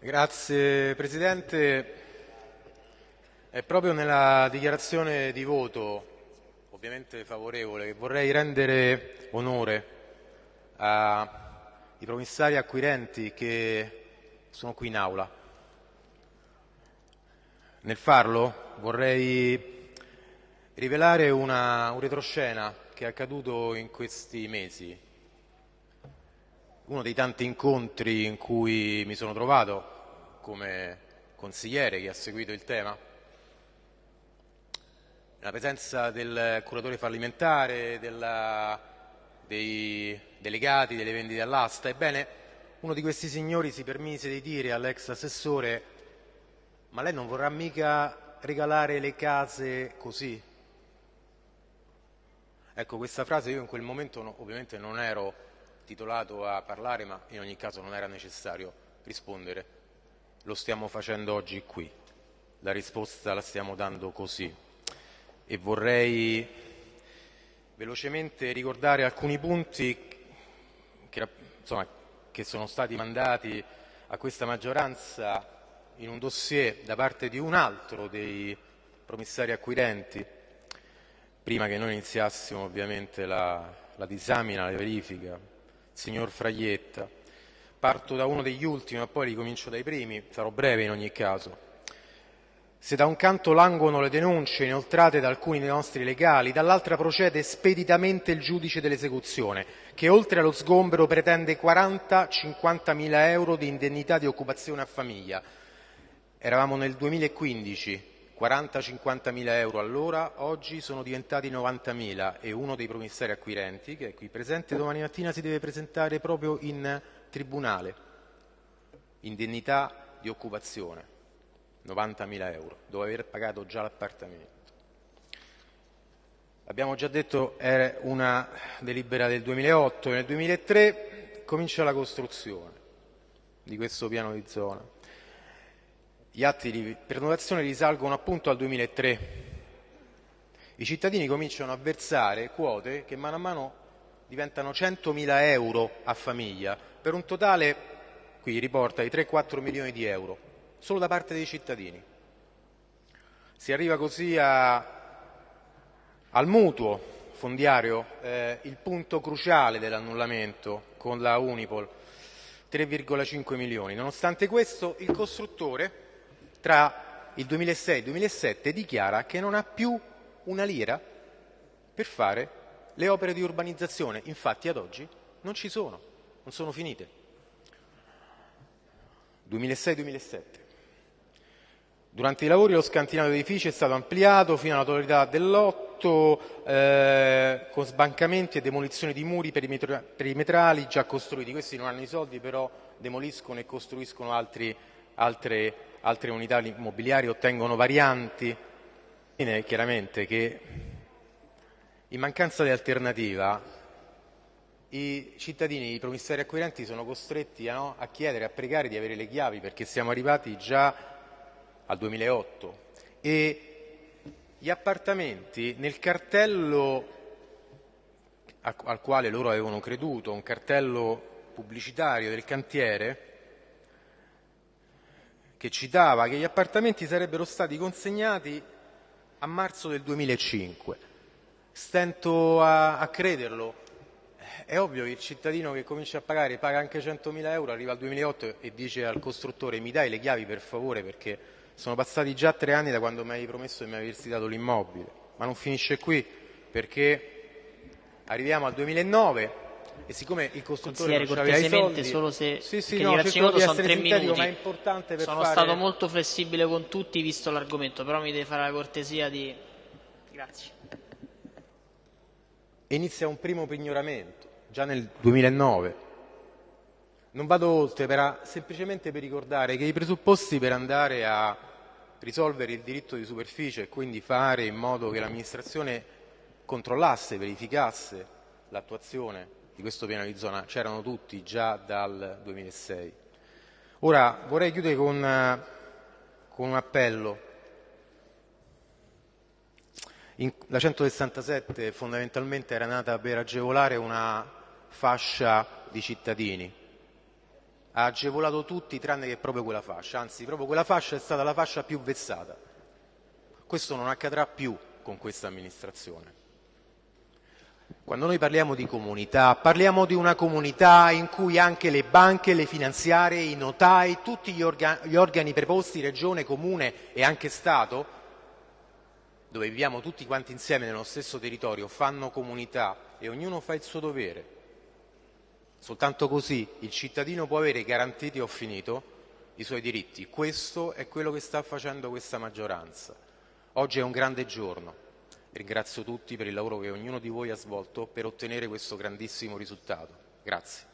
Grazie Presidente. È proprio nella dichiarazione di voto, ovviamente favorevole, che vorrei rendere onore ai promissari acquirenti che sono qui in aula. Nel farlo vorrei rivelare una, un retroscena che è accaduto in questi mesi uno dei tanti incontri in cui mi sono trovato come consigliere che ha seguito il tema, la presenza del curatore fallimentare, della, dei delegati delle vendite all'asta. Ebbene, uno di questi signori si permise di dire all'ex assessore ma lei non vorrà mica regalare le case così? Ecco, questa frase io in quel momento no, ovviamente non ero titolato a parlare, ma in ogni caso non era necessario rispondere. Lo stiamo facendo oggi qui. La risposta la stiamo dando così. E vorrei velocemente ricordare alcuni punti che, insomma, che sono stati mandati a questa maggioranza in un dossier da parte di un altro dei promissari acquirenti, prima che noi iniziassimo ovviamente la, la disamina, la verifica signor Fraietta. Parto da uno degli ultimi, ma poi ricomincio dai primi, sarò breve in ogni caso. Se da un canto languono le denunce inoltrate da alcuni dei nostri legali, dall'altra procede speditamente il giudice dell'esecuzione, che oltre allo sgombero pretende 40-50 mila euro di indennità di occupazione a famiglia. Eravamo nel 2015, 40-50 mila euro all'ora, oggi sono diventati 90 mila e uno dei promissari acquirenti, che è qui presente, domani mattina si deve presentare proprio in tribunale. Indennità di occupazione, 90 mila euro, dopo aver pagato già l'appartamento. Abbiamo già detto è una delibera del 2008 e nel 2003 comincia la costruzione di questo piano di zona. Gli atti di prenotazione risalgono appunto al 2003. I cittadini cominciano a versare quote che mano a mano diventano 100.000 euro a famiglia, per un totale, qui riporta, di 3-4 milioni di euro, solo da parte dei cittadini. Si arriva così a, al mutuo fondiario, eh, il punto cruciale dell'annullamento con la Unipol, 3,5 milioni. Nonostante questo, il costruttore tra il 2006 e il 2007 dichiara che non ha più una lira per fare le opere di urbanizzazione. Infatti ad oggi non ci sono, non sono finite. 2006-2007. Durante i lavori lo scantinato dell'edificio è stato ampliato fino alla totalità dell'otto eh, con sbancamenti e demolizioni di muri perimetrali già costruiti. Questi non hanno i soldi però demoliscono e costruiscono altri, altre altre unità immobiliari ottengono varianti. Chiaramente che in mancanza di alternativa i cittadini, i promissari acquirenti sono costretti a, no, a chiedere, a pregare di avere le chiavi perché siamo arrivati già al 2008 e gli appartamenti nel cartello al quale loro avevano creduto, un cartello pubblicitario del cantiere, che citava che gli appartamenti sarebbero stati consegnati a marzo del 2005. Stento a, a crederlo. È ovvio che il cittadino che comincia a pagare, paga anche 100.000 euro, arriva al 2008 e dice al costruttore mi dai le chiavi per favore perché sono passati già tre anni da quando mi hai promesso di mi aversi dato l'immobile. Ma non finisce qui perché arriviamo al 2009 e siccome il costruttore non aveva i soldi solo se sì, sì, no, sono tre minuti. ma è importante per sono fare... stato molto flessibile con tutti visto l'argomento però mi deve fare la cortesia di grazie. Inizia un primo pignoramento già nel 2009 non vado oltre per, semplicemente per ricordare che i presupposti per andare a risolvere il diritto di superficie e quindi fare in modo che l'amministrazione controllasse, verificasse l'attuazione di questo piano di zona c'erano tutti già dal 2006. Ora vorrei chiudere con, con un appello. In, la 167 fondamentalmente era nata per agevolare una fascia di cittadini, ha agevolato tutti tranne che proprio quella fascia, anzi proprio quella fascia è stata la fascia più vessata. Questo non accadrà più con questa amministrazione. Quando noi parliamo di comunità, parliamo di una comunità in cui anche le banche, le finanziarie, i notai, tutti gli, orga gli organi preposti, regione, comune e anche Stato, dove viviamo tutti quanti insieme nello stesso territorio, fanno comunità e ognuno fa il suo dovere. Soltanto così il cittadino può avere garantiti, ho finito, i suoi diritti. Questo è quello che sta facendo questa maggioranza. Oggi è un grande giorno. Ringrazio tutti per il lavoro che ognuno di voi ha svolto per ottenere questo grandissimo risultato. Grazie.